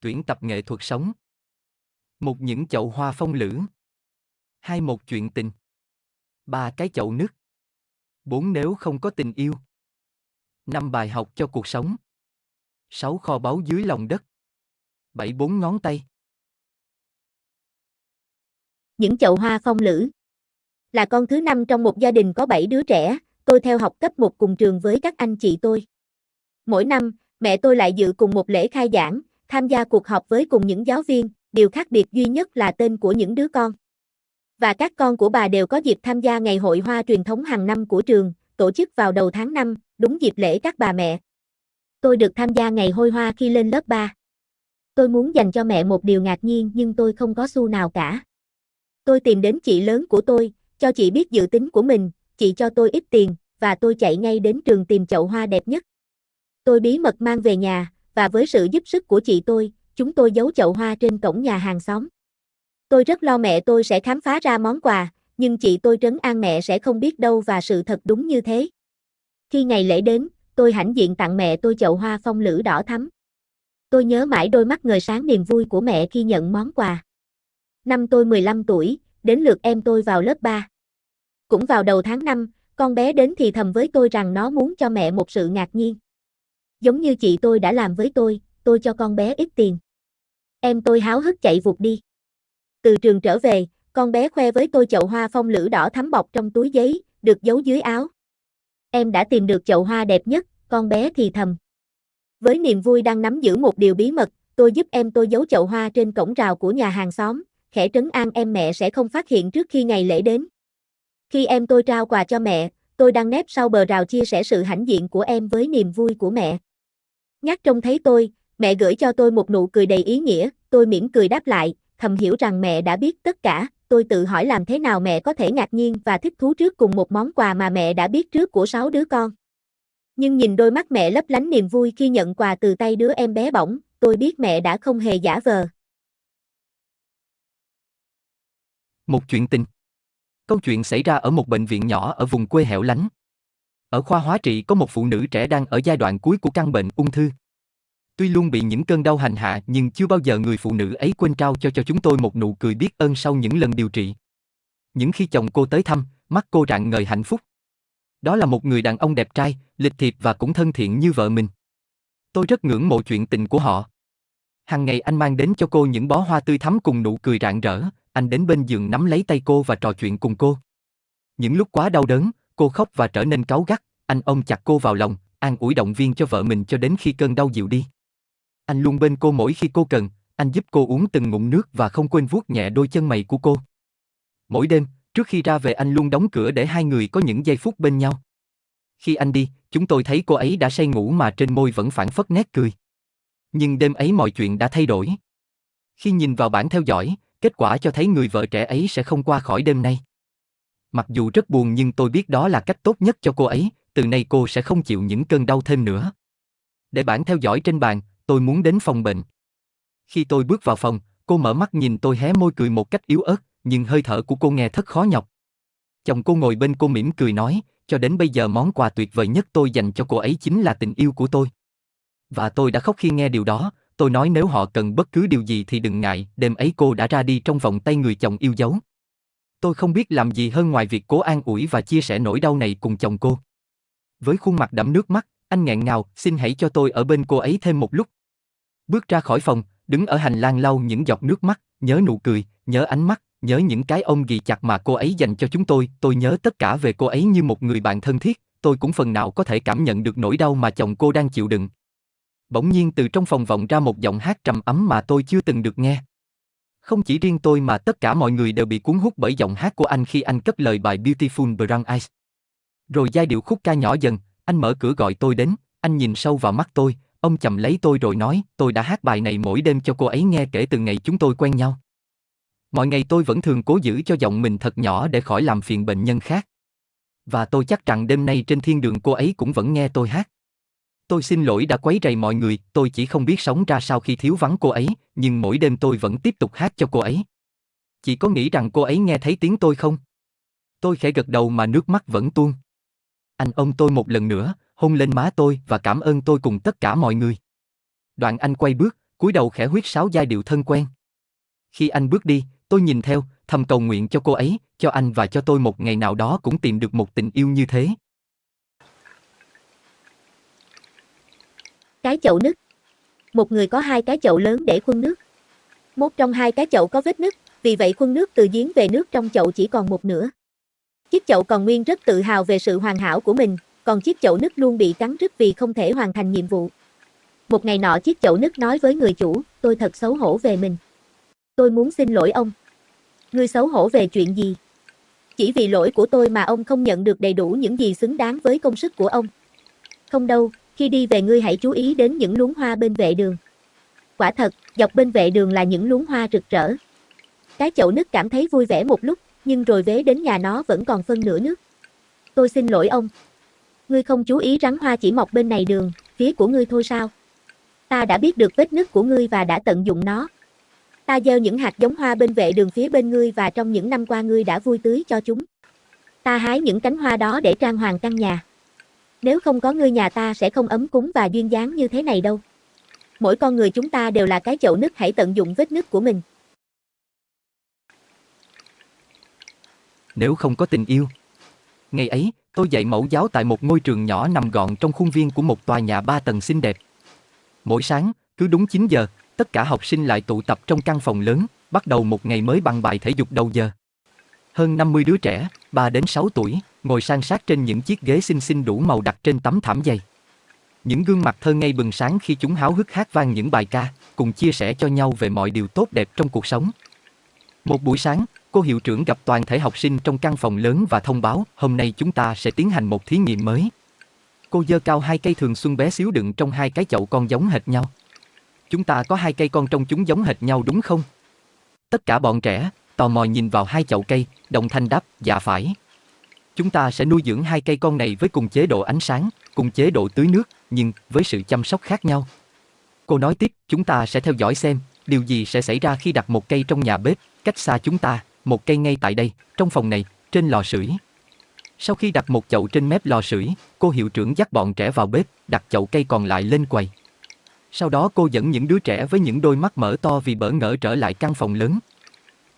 Tuyển tập nghệ thuật sống. Một những chậu hoa phong lữ. Hai một chuyện tình. Ba cái chậu nước. Bốn nếu không có tình yêu. Năm bài học cho cuộc sống. Sáu kho báu dưới lòng đất. Bảy bốn ngón tay. Những chậu hoa phong lữ. Là con thứ năm trong một gia đình có bảy đứa trẻ, tôi theo học cấp một cùng trường với các anh chị tôi. Mỗi năm, mẹ tôi lại dự cùng một lễ khai giảng, tham gia cuộc họp với cùng những giáo viên, điều khác biệt duy nhất là tên của những đứa con. Và các con của bà đều có dịp tham gia ngày hội hoa truyền thống hàng năm của trường, tổ chức vào đầu tháng 5, đúng dịp lễ các bà mẹ. Tôi được tham gia ngày hôi hoa khi lên lớp 3. Tôi muốn dành cho mẹ một điều ngạc nhiên nhưng tôi không có xu nào cả. Tôi tìm đến chị lớn của tôi, cho chị biết dự tính của mình, chị cho tôi ít tiền, và tôi chạy ngay đến trường tìm chậu hoa đẹp nhất. Tôi bí mật mang về nhà, và với sự giúp sức của chị tôi, chúng tôi giấu chậu hoa trên cổng nhà hàng xóm. Tôi rất lo mẹ tôi sẽ khám phá ra món quà, nhưng chị tôi trấn an mẹ sẽ không biết đâu và sự thật đúng như thế. Khi ngày lễ đến, tôi hãnh diện tặng mẹ tôi chậu hoa phong lữ đỏ thắm. Tôi nhớ mãi đôi mắt ngời sáng niềm vui của mẹ khi nhận món quà. Năm tôi 15 tuổi, đến lượt em tôi vào lớp 3. Cũng vào đầu tháng 5, con bé đến thì thầm với tôi rằng nó muốn cho mẹ một sự ngạc nhiên. Giống như chị tôi đã làm với tôi, tôi cho con bé ít tiền. Em tôi háo hức chạy vụt đi. Từ trường trở về, con bé khoe với tôi chậu hoa phong lữ đỏ thắm bọc trong túi giấy, được giấu dưới áo. Em đã tìm được chậu hoa đẹp nhất, con bé thì thầm. Với niềm vui đang nắm giữ một điều bí mật, tôi giúp em tôi giấu chậu hoa trên cổng rào của nhà hàng xóm, khẽ trấn an em mẹ sẽ không phát hiện trước khi ngày lễ đến. Khi em tôi trao quà cho mẹ, tôi đang nép sau bờ rào chia sẻ sự hãnh diện của em với niềm vui của mẹ. Nhắc trông thấy tôi, mẹ gửi cho tôi một nụ cười đầy ý nghĩa, tôi mỉm cười đáp lại, thầm hiểu rằng mẹ đã biết tất cả, tôi tự hỏi làm thế nào mẹ có thể ngạc nhiên và thích thú trước cùng một món quà mà mẹ đã biết trước của sáu đứa con. Nhưng nhìn đôi mắt mẹ lấp lánh niềm vui khi nhận quà từ tay đứa em bé bỏng, tôi biết mẹ đã không hề giả vờ. Một chuyện tình Câu chuyện xảy ra ở một bệnh viện nhỏ ở vùng quê hẻo lánh. Ở khoa hóa trị có một phụ nữ trẻ đang ở giai đoạn cuối của căn bệnh ung thư. Tuy luôn bị những cơn đau hành hạ nhưng chưa bao giờ người phụ nữ ấy quên trao cho cho chúng tôi một nụ cười biết ơn sau những lần điều trị. Những khi chồng cô tới thăm, mắt cô rạng ngời hạnh phúc. Đó là một người đàn ông đẹp trai, lịch thiệp và cũng thân thiện như vợ mình. Tôi rất ngưỡng mộ chuyện tình của họ. Hàng ngày anh mang đến cho cô những bó hoa tươi thắm cùng nụ cười rạng rỡ, anh đến bên giường nắm lấy tay cô và trò chuyện cùng cô. Những lúc quá đau đớn, cô khóc và trở nên cáu gắt, anh ôm chặt cô vào lòng, an ủi động viên cho vợ mình cho đến khi cơn đau dịu đi. Anh luôn bên cô mỗi khi cô cần, anh giúp cô uống từng ngụm nước và không quên vuốt nhẹ đôi chân mày của cô. Mỗi đêm, trước khi ra về anh luôn đóng cửa để hai người có những giây phút bên nhau. Khi anh đi, chúng tôi thấy cô ấy đã say ngủ mà trên môi vẫn phản phất nét cười. Nhưng đêm ấy mọi chuyện đã thay đổi. Khi nhìn vào bản theo dõi, kết quả cho thấy người vợ trẻ ấy sẽ không qua khỏi đêm nay. Mặc dù rất buồn nhưng tôi biết đó là cách tốt nhất cho cô ấy, từ nay cô sẽ không chịu những cơn đau thêm nữa. Để bản theo dõi trên bàn, tôi muốn đến phòng bệnh. Khi tôi bước vào phòng, cô mở mắt nhìn tôi hé môi cười một cách yếu ớt, nhưng hơi thở của cô nghe thất khó nhọc. Chồng cô ngồi bên cô mỉm cười nói, cho đến bây giờ món quà tuyệt vời nhất tôi dành cho cô ấy chính là tình yêu của tôi. Và tôi đã khóc khi nghe điều đó, tôi nói nếu họ cần bất cứ điều gì thì đừng ngại, đêm ấy cô đã ra đi trong vòng tay người chồng yêu dấu. Tôi không biết làm gì hơn ngoài việc cố an ủi và chia sẻ nỗi đau này cùng chồng cô. Với khuôn mặt đẫm nước mắt, anh nghẹn ngào, xin hãy cho tôi ở bên cô ấy thêm một lúc. Bước ra khỏi phòng, đứng ở hành lang lau những giọt nước mắt, nhớ nụ cười, nhớ ánh mắt, nhớ những cái ôm ghì chặt mà cô ấy dành cho chúng tôi, tôi nhớ tất cả về cô ấy như một người bạn thân thiết, tôi cũng phần nào có thể cảm nhận được nỗi đau mà chồng cô đang chịu đựng. Bỗng nhiên từ trong phòng vọng ra một giọng hát trầm ấm mà tôi chưa từng được nghe. Không chỉ riêng tôi mà tất cả mọi người đều bị cuốn hút bởi giọng hát của anh khi anh cất lời bài Beautiful Brown Eyes. Rồi giai điệu khúc ca nhỏ dần, anh mở cửa gọi tôi đến, anh nhìn sâu vào mắt tôi, ông chầm lấy tôi rồi nói, tôi đã hát bài này mỗi đêm cho cô ấy nghe kể từ ngày chúng tôi quen nhau. Mọi ngày tôi vẫn thường cố giữ cho giọng mình thật nhỏ để khỏi làm phiền bệnh nhân khác. Và tôi chắc rằng đêm nay trên thiên đường cô ấy cũng vẫn nghe tôi hát. Tôi xin lỗi đã quấy rầy mọi người, tôi chỉ không biết sống ra sao khi thiếu vắng cô ấy, nhưng mỗi đêm tôi vẫn tiếp tục hát cho cô ấy. Chị có nghĩ rằng cô ấy nghe thấy tiếng tôi không? Tôi khẽ gật đầu mà nước mắt vẫn tuôn. Anh ôm tôi một lần nữa, hôn lên má tôi và cảm ơn tôi cùng tất cả mọi người. Đoạn anh quay bước, cúi đầu khẽ huyết sáo giai điệu thân quen. Khi anh bước đi, tôi nhìn theo, thầm cầu nguyện cho cô ấy, cho anh và cho tôi một ngày nào đó cũng tìm được một tình yêu như thế. Cái chậu nứt. Một người có hai cái chậu lớn để khuân nước. Một trong hai cái chậu có vết nứt, vì vậy khuân nước từ giếng về nước trong chậu chỉ còn một nửa. Chiếc chậu còn nguyên rất tự hào về sự hoàn hảo của mình, còn chiếc chậu nứt luôn bị cắn rứt vì không thể hoàn thành nhiệm vụ. Một ngày nọ chiếc chậu nứt nói với người chủ, tôi thật xấu hổ về mình. Tôi muốn xin lỗi ông. Ngươi xấu hổ về chuyện gì? Chỉ vì lỗi của tôi mà ông không nhận được đầy đủ những gì xứng đáng với công sức của ông. Không đâu, khi đi về ngươi hãy chú ý đến những luống hoa bên vệ đường. Quả thật, dọc bên vệ đường là những luống hoa rực rỡ. Cái chậu nứt cảm thấy vui vẻ một lúc, nhưng rồi vế đến nhà nó vẫn còn phân nửa nước. Tôi xin lỗi ông. Ngươi không chú ý rắn hoa chỉ mọc bên này đường, phía của ngươi thôi sao? Ta đã biết được vết nứt của ngươi và đã tận dụng nó. Ta gieo những hạt giống hoa bên vệ đường phía bên ngươi và trong những năm qua ngươi đã vui tưới cho chúng. Ta hái những cánh hoa đó để trang hoàng căn nhà. Nếu không có ngươi nhà ta sẽ không ấm cúng và duyên dáng như thế này đâu. Mỗi con người chúng ta đều là cái chậu nứt hãy tận dụng vết nứt của mình. Nếu không có tình yêu. Ngày ấy, tôi dạy mẫu giáo tại một ngôi trường nhỏ nằm gọn trong khuôn viên của một tòa nhà ba tầng xinh đẹp. Mỗi sáng, cứ đúng 9 giờ, tất cả học sinh lại tụ tập trong căn phòng lớn, bắt đầu một ngày mới bằng bài thể dục đầu giờ. Hơn 50 đứa trẻ, 3 đến 6 tuổi, ngồi san sát trên những chiếc ghế xinh xinh đủ màu đặt trên tấm thảm dày. Những gương mặt thơ ngây bừng sáng khi chúng háo hức hát vang những bài ca, cùng chia sẻ cho nhau về mọi điều tốt đẹp trong cuộc sống. Một buổi sáng, cô hiệu trưởng gặp toàn thể học sinh trong căn phòng lớn và thông báo hôm nay chúng ta sẽ tiến hành một thí nghiệm mới. Cô dơ cao hai cây thường xuân bé xíu đựng trong hai cái chậu con giống hệt nhau. Chúng ta có hai cây con trong chúng giống hệt nhau đúng không? Tất cả bọn trẻ, tò mò nhìn vào hai chậu cây, đồng thanh đáp, dạ phải. Chúng ta sẽ nuôi dưỡng hai cây con này với cùng chế độ ánh sáng, cùng chế độ tưới nước, nhưng với sự chăm sóc khác nhau. Cô nói tiếp, chúng ta sẽ theo dõi xem, điều gì sẽ xảy ra khi đặt một cây trong nhà bếp, cách xa chúng ta, một cây ngay tại đây, trong phòng này, trên lò sưởi. Sau khi đặt một chậu trên mép lò sưởi, cô hiệu trưởng dắt bọn trẻ vào bếp, đặt chậu cây còn lại lên quầy. Sau đó cô dẫn những đứa trẻ với những đôi mắt mở to vì bỡ ngỡ trở lại căn phòng lớn.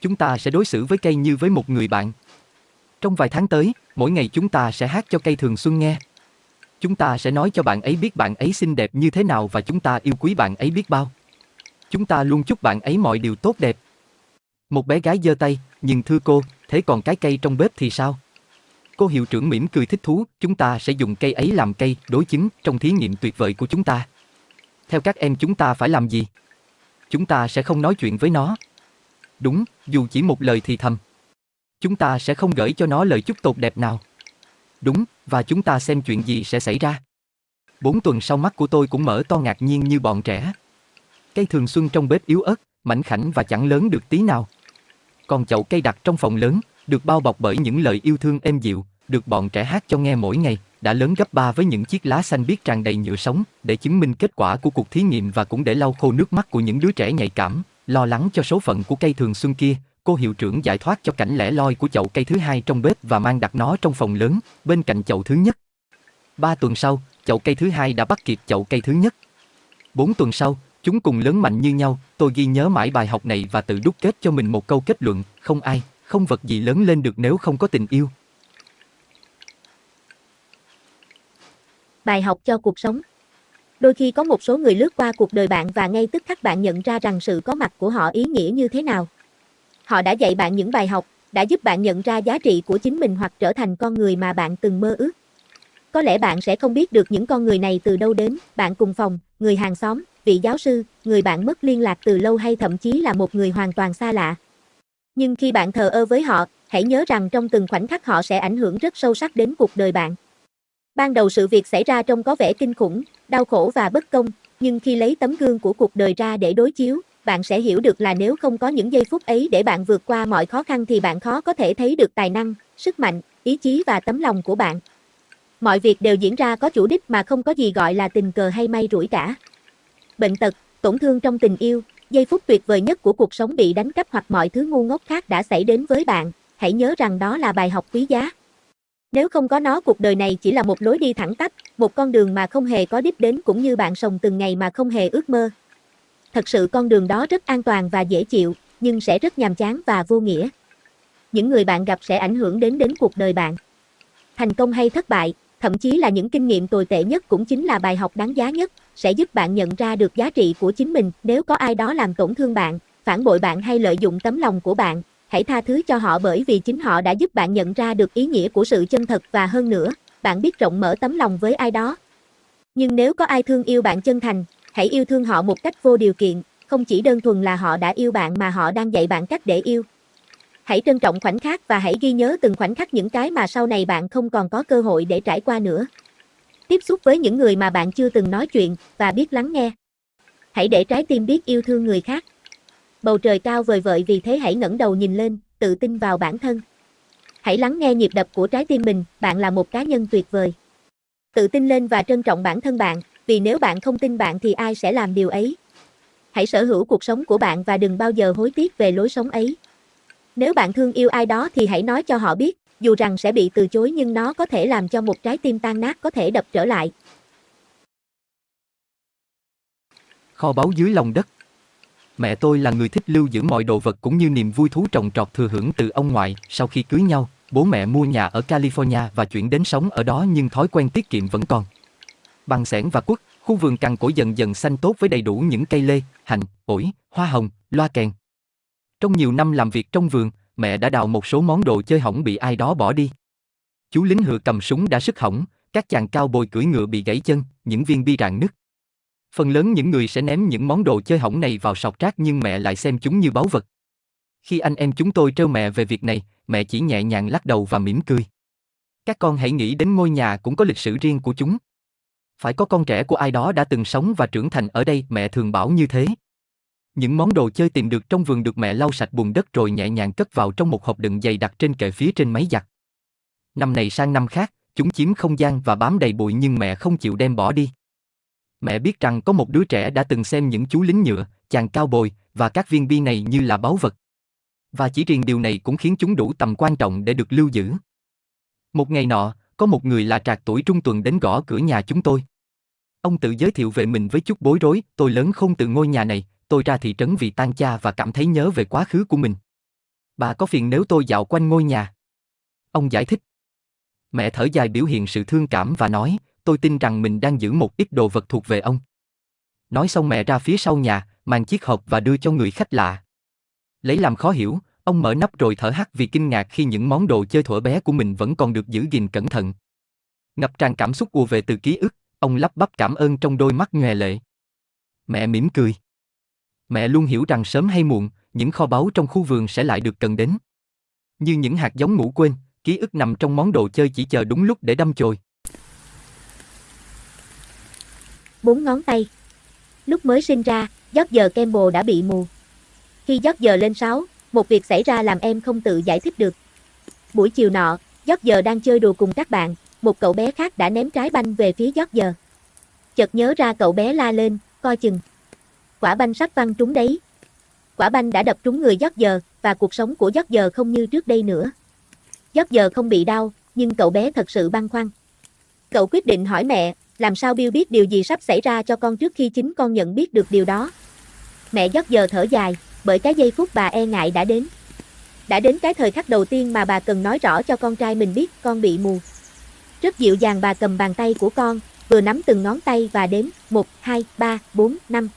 Chúng ta sẽ đối xử với cây như với một người bạn. Trong vài tháng tới, mỗi ngày chúng ta sẽ hát cho cây thường xuân nghe. Chúng ta sẽ nói cho bạn ấy biết bạn ấy xinh đẹp như thế nào và chúng ta yêu quý bạn ấy biết bao. Chúng ta luôn chúc bạn ấy mọi điều tốt đẹp. Một bé gái giơ tay, nhưng thưa cô, thế còn cái cây trong bếp thì sao? Cô hiệu trưởng mỉm cười thích thú, chúng ta sẽ dùng cây ấy làm cây đối chứng trong thí nghiệm tuyệt vời của chúng ta. Theo các em chúng ta phải làm gì? Chúng ta sẽ không nói chuyện với nó. Đúng, dù chỉ một lời thì thầm. Chúng ta sẽ không gửi cho nó lời chúc tốt đẹp nào. Đúng, và chúng ta xem chuyện gì sẽ xảy ra. Bốn tuần sau mắt của tôi cũng mở to ngạc nhiên như bọn trẻ. Cây thường xuân trong bếp yếu ớt, mảnh khảnh và chẳng lớn được tí nào. Còn chậu cây đặt trong phòng lớn, được bao bọc bởi những lời yêu thương êm dịu, được bọn trẻ hát cho nghe mỗi ngày, đã lớn gấp ba với những chiếc lá xanh biếc tràn đầy nhựa sống, để chứng minh kết quả của cuộc thí nghiệm và cũng để lau khô nước mắt của những đứa trẻ nhạy cảm, lo lắng cho số phận của cây thường xuân kia. Cô hiệu trưởng giải thoát cho cảnh lẻ loi của chậu cây thứ hai trong bếp và mang đặt nó trong phòng lớn, bên cạnh chậu thứ nhất. Ba tuần sau, chậu cây thứ hai đã bắt kịp chậu cây thứ nhất. Bốn tuần sau, chúng cùng lớn mạnh như nhau, tôi ghi nhớ mãi bài học này và tự đúc kết cho mình một câu kết luận, không ai, không vật gì lớn lên được nếu không có tình yêu. Bài học cho cuộc sống Đôi khi có một số người lướt qua cuộc đời bạn và ngay tức khắc bạn nhận ra rằng sự có mặt của họ ý nghĩa như thế nào. Họ đã dạy bạn những bài học, đã giúp bạn nhận ra giá trị của chính mình hoặc trở thành con người mà bạn từng mơ ước. Có lẽ bạn sẽ không biết được những con người này từ đâu đến, bạn cùng phòng, người hàng xóm, vị giáo sư, người bạn mất liên lạc từ lâu hay thậm chí là một người hoàn toàn xa lạ. Nhưng khi bạn thờ ơ với họ, hãy nhớ rằng trong từng khoảnh khắc họ sẽ ảnh hưởng rất sâu sắc đến cuộc đời bạn. Ban đầu sự việc xảy ra trông có vẻ kinh khủng, đau khổ và bất công, nhưng khi lấy tấm gương của cuộc đời ra để đối chiếu, bạn sẽ hiểu được là nếu không có những giây phút ấy để bạn vượt qua mọi khó khăn thì bạn khó có thể thấy được tài năng, sức mạnh, ý chí và tấm lòng của bạn. Mọi việc đều diễn ra có chủ đích mà không có gì gọi là tình cờ hay may rủi cả. Bệnh tật, tổn thương trong tình yêu, giây phút tuyệt vời nhất của cuộc sống bị đánh cắp hoặc mọi thứ ngu ngốc khác đã xảy đến với bạn, hãy nhớ rằng đó là bài học quý giá. Nếu không có nó cuộc đời này chỉ là một lối đi thẳng tắp, một con đường mà không hề có đích đến cũng như bạn sống từng ngày mà không hề ước mơ. Thật sự con đường đó rất an toàn và dễ chịu, nhưng sẽ rất nhàm chán và vô nghĩa. Những người bạn gặp sẽ ảnh hưởng đến đến cuộc đời bạn. Thành công hay thất bại, thậm chí là những kinh nghiệm tồi tệ nhất cũng chính là bài học đáng giá nhất, sẽ giúp bạn nhận ra được giá trị của chính mình. Nếu có ai đó làm tổn thương bạn, phản bội bạn hay lợi dụng tấm lòng của bạn, hãy tha thứ cho họ bởi vì chính họ đã giúp bạn nhận ra được ý nghĩa của sự chân thật và hơn nữa, bạn biết rộng mở tấm lòng với ai đó. Nhưng nếu có ai thương yêu bạn chân thành, hãy yêu thương họ một cách vô điều kiện, không chỉ đơn thuần là họ đã yêu bạn mà họ đang dạy bạn cách để yêu. Hãy trân trọng khoảnh khắc và hãy ghi nhớ từng khoảnh khắc những cái mà sau này bạn không còn có cơ hội để trải qua nữa. Tiếp xúc với những người mà bạn chưa từng nói chuyện và biết lắng nghe. Hãy để trái tim biết yêu thương người khác. Bầu trời cao vời vợi vì thế hãy ngẩng đầu nhìn lên, tự tin vào bản thân. Hãy lắng nghe nhịp đập của trái tim mình, bạn là một cá nhân tuyệt vời. Tự tin lên và trân trọng bản thân bạn, vì nếu bạn không tin bạn thì ai sẽ làm điều ấy. Hãy sở hữu cuộc sống của bạn và đừng bao giờ hối tiếc về lối sống ấy. Nếu bạn thương yêu ai đó thì hãy nói cho họ biết, dù rằng sẽ bị từ chối nhưng nó có thể làm cho một trái tim tan nát có thể đập trở lại. Kho báu dưới lòng đất Mẹ tôi là người thích lưu giữ mọi đồ vật cũng như niềm vui thú trồng trọt thừa hưởng từ ông ngoại. Sau khi cưới nhau, bố mẹ mua nhà ở California và chuyển đến sống ở đó nhưng thói quen tiết kiệm vẫn còn. Bằng sẻn và quất, khu vườn cằn cỗi dần dần xanh tốt với đầy đủ những cây lê, hành, ổi, hoa hồng, loa kèn. Trong nhiều năm làm việc trong vườn, mẹ đã đào một số món đồ chơi hỏng bị ai đó bỏ đi. Chú lính hựa cầm súng đã sức hỏng, các chàng cao bồi cưỡi ngựa bị gãy chân, những viên bi rạn nứt. Phần lớn những người sẽ ném những món đồ chơi hỏng này vào sọt rác nhưng mẹ lại xem chúng như báu vật. Khi anh em chúng tôi trêu mẹ về việc này, mẹ chỉ nhẹ nhàng lắc đầu và mỉm cười. Các con hãy nghĩ đến ngôi nhà cũng có lịch sử riêng của chúng. Phải có con trẻ của ai đó đã từng sống và trưởng thành ở đây, mẹ thường bảo như thế. Những món đồ chơi tìm được trong vườn được mẹ lau sạch bùn đất rồi nhẹ nhàng cất vào trong một hộp đựng dày đặt trên kệ phía trên máy giặt. Năm này sang năm khác, chúng chiếm không gian và bám đầy bụi nhưng mẹ không chịu đem bỏ đi. Mẹ biết rằng có một đứa trẻ đã từng xem những chú lính nhựa, chàng cao bồi và các viên bi này như là báu vật. Và chỉ riêng điều này cũng khiến chúng đủ tầm quan trọng để được lưu giữ. Một ngày nọ, có một người là trạc tuổi trung tuần đến gõ cửa nhà chúng tôi. Ông tự giới thiệu về mình với chút bối rối, tôi lớn không từ ngôi nhà này, tôi ra thị trấn vì tan cha và cảm thấy nhớ về quá khứ của mình. Bà có phiền nếu tôi dạo quanh ngôi nhà? Ông giải thích. Mẹ thở dài biểu hiện sự thương cảm và nói, tôi tin rằng mình đang giữ một ít đồ vật thuộc về ông. Nói xong mẹ ra phía sau nhà, mang chiếc hộp và đưa cho người khách lạ. Lấy làm khó hiểu, ông mở nắp rồi thở hắt vì kinh ngạc khi những món đồ chơi thuở bé của mình vẫn còn được giữ gìn cẩn thận. Ngập tràn cảm xúc ùa về từ ký ức, ông lắp bắp cảm ơn trong đôi mắt nhòe lệ. Mẹ mỉm cười. Mẹ luôn hiểu rằng sớm hay muộn, những kho báu trong khu vườn sẽ lại được cần đến. Như những hạt giống ngủ quên, ký ức nằm trong món đồ chơi chỉ chờ đúng lúc để đâm chồi. Bốn ngón tay. Lúc mới sinh ra, giấc giờ Campbell đã bị mù. Khi giấc giờ lên 6, một việc xảy ra làm em không tự giải thích được. Buổi chiều nọ, giấc giờ đang chơi đùa cùng các bạn, một cậu bé khác đã ném trái banh về phía giót giờ. Chợt nhớ ra cậu bé la lên, coi chừng. Quả banh sắp văng trúng đấy. Quả banh đã đập trúng người giót giờ, và cuộc sống của giót giờ không như trước đây nữa. Giót giờ không bị đau, nhưng cậu bé thật sự băn khoăn. Cậu quyết định hỏi mẹ, làm sao Bill biết điều gì sắp xảy ra cho con trước khi chính con nhận biết được điều đó. Mẹ giót giờ thở dài, bởi cái giây phút bà e ngại đã đến. Đã đến cái thời khắc đầu tiên mà bà cần nói rõ cho con trai mình biết con bị mù. Rất dịu dàng bà cầm bàn tay của con, vừa nắm từng ngón tay và đếm 1, 2, 3, 4, 5.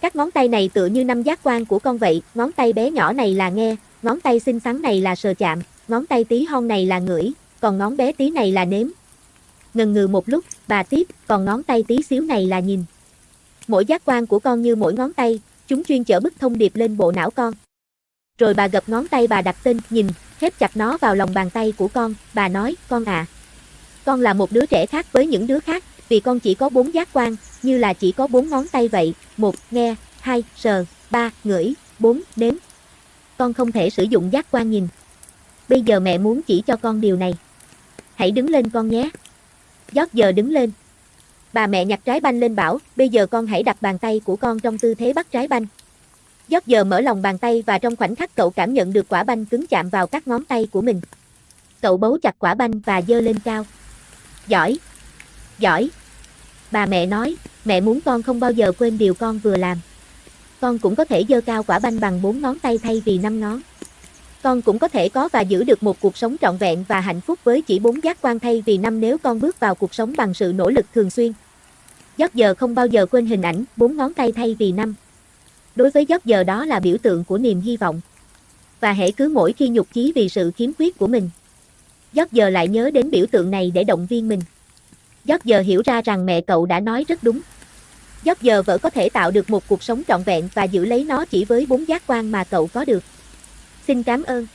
Các ngón tay này tựa như năm giác quan của con vậy, ngón tay bé nhỏ này là nghe, ngón tay xinh xắn này là sờ chạm, ngón tay tí hon này là ngửi, còn ngón bé tí này là nếm. Ngần ngừ một lúc, bà tiếp, còn ngón tay tí xíu này là nhìn. Mỗi giác quan của con như mỗi ngón tay, chúng chuyên chở bức thông điệp lên bộ não con. Rồi bà gập ngón tay bà đặt tên, nhìn, khép chặt nó vào lòng bàn tay của con, bà nói, con à. Con là một đứa trẻ khác với những đứa khác, vì con chỉ có bốn giác quan, như là chỉ có bốn ngón tay vậy, một, nghe, hai, sờ, ba, ngửi, bốn, nếm. Con không thể sử dụng giác quan nhìn. Bây giờ mẹ muốn chỉ cho con điều này. Hãy đứng lên con nhé. Giót giờ đứng lên. Bà mẹ nhặt trái banh lên bảo, bây giờ con hãy đặt bàn tay của con trong tư thế bắt trái banh. Giót giờ mở lòng bàn tay và trong khoảnh khắc cậu cảm nhận được quả banh cứng chạm vào các ngón tay của mình. Cậu bấu chặt quả banh và dơ lên cao. Giỏi! Giỏi! Bà mẹ nói, mẹ muốn con không bao giờ quên điều con vừa làm. Con cũng có thể giơ cao quả banh bằng bốn ngón tay thay vì năm ngón. Con cũng có thể có và giữ được một cuộc sống trọn vẹn và hạnh phúc với chỉ bốn giác quan thay vì năm nếu con bước vào cuộc sống bằng sự nỗ lực thường xuyên. Giấc giờ không bao giờ quên hình ảnh bốn ngón tay thay vì năm. Đối với giấc giờ đó là biểu tượng của niềm hy vọng. Và hễ cứ mỗi khi nhục chí vì sự khiếm khuyết của mình. Giót giờ lại nhớ đến biểu tượng này để động viên mình. Giót giờ hiểu ra rằng mẹ cậu đã nói rất đúng. Giót giờ vợ có thể tạo được một cuộc sống trọn vẹn và giữ lấy nó chỉ với bốn giác quan mà cậu có được. Xin cảm ơn.